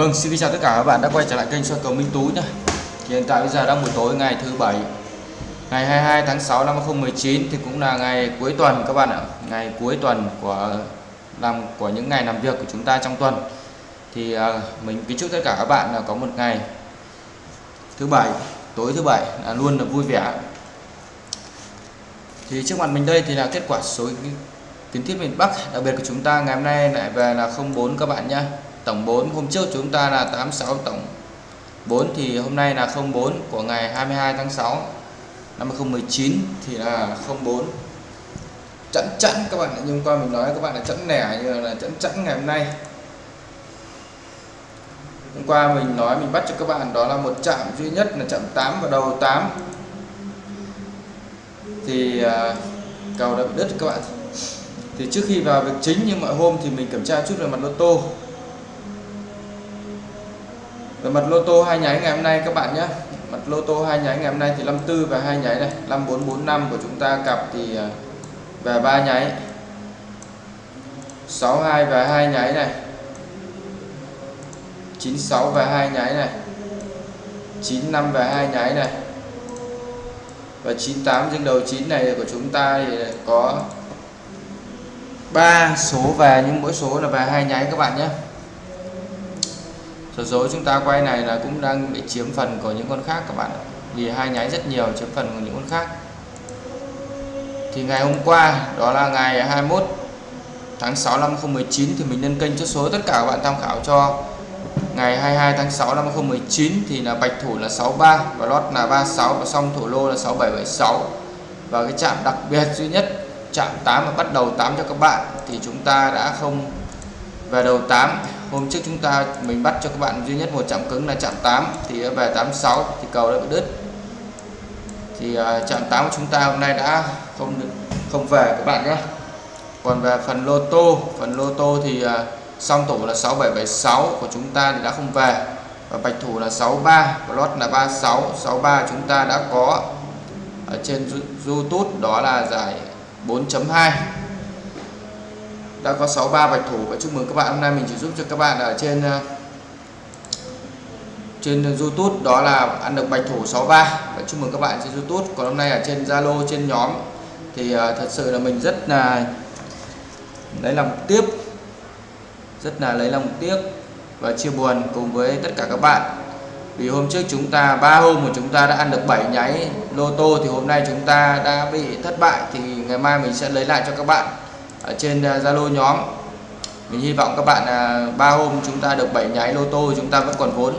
Vâng, xin chào tất cả các bạn đã quay trở lại kênh soi cầu Minh Tú nhé. Thì hiện tại bây giờ đang buổi tối ngày thứ bảy, ngày 22 tháng 6 năm 2019 thì cũng là ngày cuối tuần các bạn ạ, ngày cuối tuần của làm của những ngày làm việc của chúng ta trong tuần. Thì uh, mình kính chúc tất cả các bạn là có một ngày thứ bảy, tối thứ bảy là luôn là vui vẻ. Thì trước mặt mình đây thì là kết quả số kiến thiết miền Bắc, đặc biệt của chúng ta ngày hôm nay lại về là 04 các bạn nhé tổng 4 hôm trước chúng ta là 86 tổng. 4 thì hôm nay là 04 của ngày 22 tháng 6 năm 2019 thì là 04 chẵn chẵn các bạn nhưng qua mình nói các bạn là chẵn lẻ như là chẵn chẵn ngày hôm nay. Hôm qua mình nói mình bắt cho các bạn đó là một chạm duy nhất là chạm 8 và đầu 8 thì à, cầu đã bị đứt các bạn. Thì trước khi vào việc chính như mọi hôm thì mình kiểm tra chút về mặt lô tô về mặt lô tô hai nháy ngày hôm nay các bạn nhé. Mặt lô tô hai nháy ngày hôm nay thì 54 và hai nháy này 5445 của chúng ta cặp thì à, về ba nháy. 62 và hai nháy này. 96 và hai nháy này. 95 và hai nháy này. Và 98 trên đầu 9 này của chúng ta thì có 3 số về nhưng mỗi số là về hai nháy các bạn nhé số dối chúng ta quay này là cũng đang bị chiếm phần của những con khác các bạn ạ. Vì hai nháy rất nhiều chiếm phần của những con khác. Thì ngày hôm qua, đó là ngày 21 tháng 6 năm 2019 thì mình nhân kênh chốt số tất cả các bạn tham khảo cho. Ngày 22 tháng 6 năm 2019 thì là bạch thủ là 63 và lót là 36 và xong thủ lô là 6776 và cái chạm đặc biệt duy nhất chạm 8 và bắt đầu 8 cho các bạn thì chúng ta đã không về đầu 8 hôm trước chúng ta mình bắt cho các bạn duy nhất một chạm cứng là chạm 8 thì về 86 thì cầu đã bị đứt. Thì à, chạm 8 của chúng ta hôm nay đã không được, không về các bạn nhé. Còn về phần lô tô, phần lô tô thì à, song thủ là 6776 của chúng ta thì đã không về. Và bạch thủ là 63 và lót là 36 63 chúng ta đã có ở trên YouTube, đó là giải 4.2 đã có 63 bạch thủ và chúc mừng các bạn. Hôm nay mình chỉ giúp cho các bạn ở trên ờ, trên YouTube đó là ăn được bạch thủ 63 và chúc mừng các bạn trên YouTube. Còn hôm nay ở trên Zalo trên nhóm thì uh, thật sự là mình rất là lấy lòng tiếp rất là lấy lòng tiếc và chia buồn cùng với tất cả các bạn. Vì hôm trước chúng ta ba hôm mà chúng ta đã ăn được 7 nháy lô tô thì hôm nay chúng ta đã bị thất bại. Thì ngày mai mình sẽ lấy lại cho các bạn ở trên à, Zalo nhóm. Mình hy vọng các bạn à, ba hôm chúng ta được 7 nháy lô tô, chúng ta vẫn còn vốn.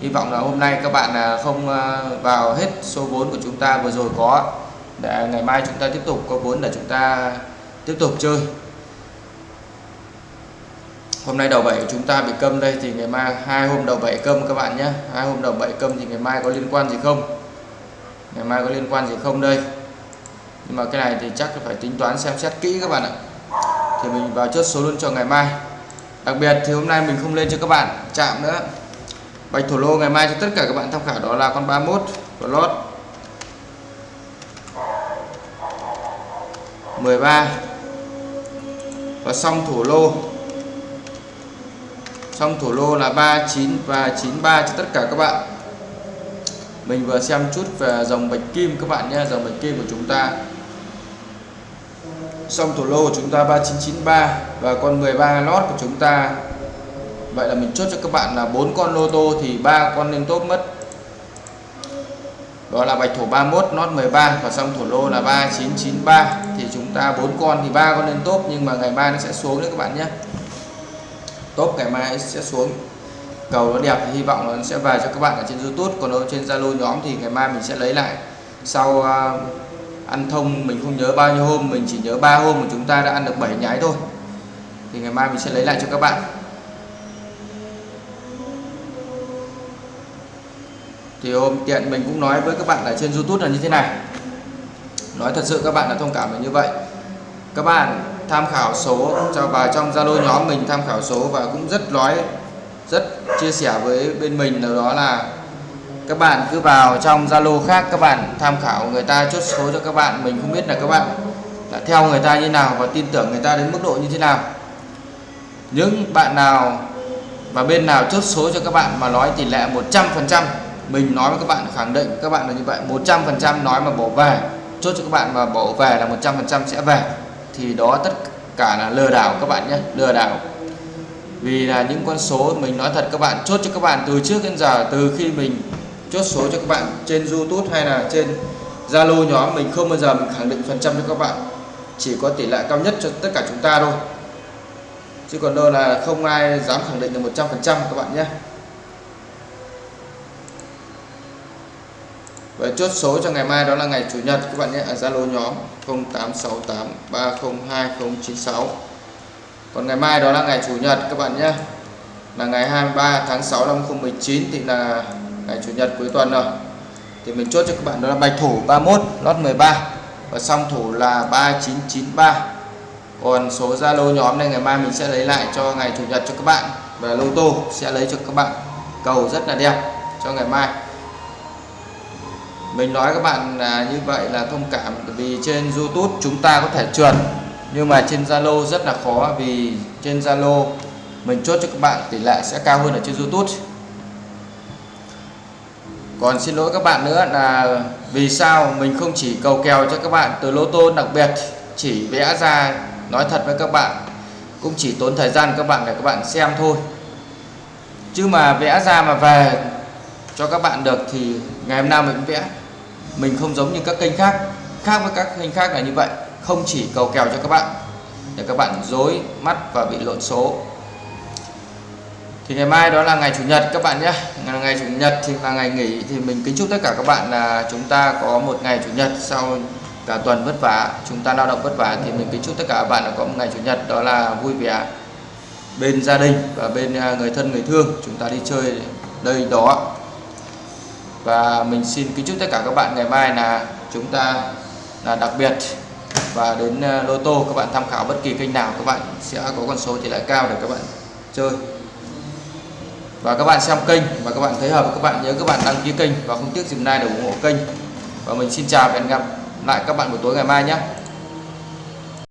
Hy vọng là hôm nay các bạn à, không vào hết số vốn của chúng ta vừa rồi có. Để ngày mai chúng ta tiếp tục có vốn để chúng ta tiếp tục chơi. Hôm nay đầu bảy chúng ta bị câm đây, thì ngày mai, hai hôm đầu bảy câm các bạn nhé. Hai hôm đầu bảy câm thì ngày mai có liên quan gì không? Ngày mai có liên quan gì không đây? Mà cái này thì chắc phải tính toán xem xét kỹ các bạn ạ. Thì mình vào chốt số luôn cho ngày mai. Đặc biệt thì hôm nay mình không lên cho các bạn, chạm nữa. Bạch thổ lô ngày mai cho tất cả các bạn tham khảo đó là con 31 của lót. 13 và xong thủ lô. Xong thủ lô là 39 và 93 cho tất cả các bạn. Mình vừa xem chút về dòng bạch kim các bạn nhé, dòng bạch kim của chúng ta xong thủ lô của chúng ta 3993 và con 13 lót của chúng ta. Vậy là mình chốt cho các bạn là bốn con lô tô thì ba con lên tốt mất. Đó là bạch thủ 31 lót 13 và xong thủ lô là 3993 thì chúng ta bốn con thì ba con lên tốt nhưng mà ngày mai nó sẽ xuống đấy các bạn nhé. Top ngày mai sẽ xuống. Cầu nó đẹp thì hy vọng là nó sẽ về cho các bạn ở trên YouTube còn ở trên Zalo nhóm thì ngày mai mình sẽ lấy lại. Sau uh, ăn thông, mình không nhớ bao nhiêu hôm, mình chỉ nhớ ba hôm mà chúng ta đã ăn được 7 nhái thôi. Thì ngày mai mình sẽ lấy lại cho các bạn. Thì hôm tiện mình cũng nói với các bạn ở trên YouTube là như thế này. Nói thật sự các bạn là thông cảm là như vậy. Các bạn tham khảo số, cho vào trong Zalo nhóm mình tham khảo số và cũng rất nói rất chia sẻ với bên mình đó là các bạn cứ vào trong Zalo khác các bạn tham khảo người ta chốt số cho các bạn. Mình không biết là các bạn đã theo người ta như nào và tin tưởng người ta đến mức độ như thế nào. Những bạn nào và bên nào chốt số cho các bạn mà nói tỷ lệ 100% mình nói với các bạn, khẳng định các bạn là như vậy. 100% nói mà bỏ về, chốt cho các bạn mà bỏ về là 100% sẽ về. Thì đó tất cả là lừa đảo các bạn nhé, lừa đảo. Vì là những con số mình nói thật, các bạn chốt cho các bạn từ trước đến giờ, từ khi mình chốt số cho các bạn trên YouTube hay là trên Zalo nhóm. Mình không bao giờ mình khẳng định phần trăm cho các bạn. Chỉ có tỷ lệ cao nhất cho tất cả chúng ta thôi. Chứ còn đâu là không ai dám khẳng định được 100% các bạn nhé. Và chốt số cho ngày mai đó là ngày Chủ nhật các bạn nhé, ở Zalo nhóm 0868302096 còn ngày mai đó là ngày Chủ nhật các bạn nhé là ngày 23 tháng 6 năm 2019 thì là ngày Chủ nhật cuối tuần rồi. Thì mình chốt cho các bạn đó là bạch thủ 31 lót 13 và song thủ là 3993 còn số Zalo nhóm này ngày mai mình sẽ lấy lại cho ngày Chủ nhật cho các bạn. Và lô tô sẽ lấy cho các bạn. Cầu rất là đẹp cho ngày mai. Mình nói các bạn là như vậy là thông cảm vì trên YouTube chúng ta có thể trượt. Nhưng mà trên Zalo rất là khó vì trên Zalo mình chốt cho các bạn tỷ lệ sẽ cao hơn ở trên YouTube. Còn xin lỗi các bạn nữa là vì sao mình không chỉ cầu kèo cho các bạn từ lô tô đặc biệt, chỉ vẽ ra nói thật với các bạn, cũng chỉ tốn thời gian các bạn để các bạn xem thôi. Chứ mà vẽ ra mà về cho các bạn được thì ngày hôm nào mình cũng vẽ. Mình không giống như các kênh khác khác với các kênh khác là như vậy. Không chỉ cầu kèo cho các bạn, để các bạn dối mắt và bị lộn số thì ngày mai đó là ngày chủ nhật các bạn nhé. Ngày chủ nhật thì là ngày nghỉ thì mình kính chúc tất cả các bạn là chúng ta có một ngày chủ nhật sau cả tuần vất vả, chúng ta lao động vất vả thì mình kính chúc tất cả các bạn là có một ngày chủ nhật đó là vui vẻ bên gia đình và bên à, người thân, người thương. Chúng ta đi chơi đây đó. Và mình xin kính chúc tất cả các bạn ngày mai là chúng ta là đặc biệt. Và đến à, lô tô các bạn tham khảo bất kỳ kênh nào, các bạn sẽ có con số tỷ lệ cao để các bạn chơi và các bạn xem kênh và các bạn thấy hợp, các bạn nhớ các bạn đăng ký kênh và không tiếc dừng like để ủng hộ kênh. Và mình xin chào và hẹn gặp lại các bạn buổi tối ngày mai nhé.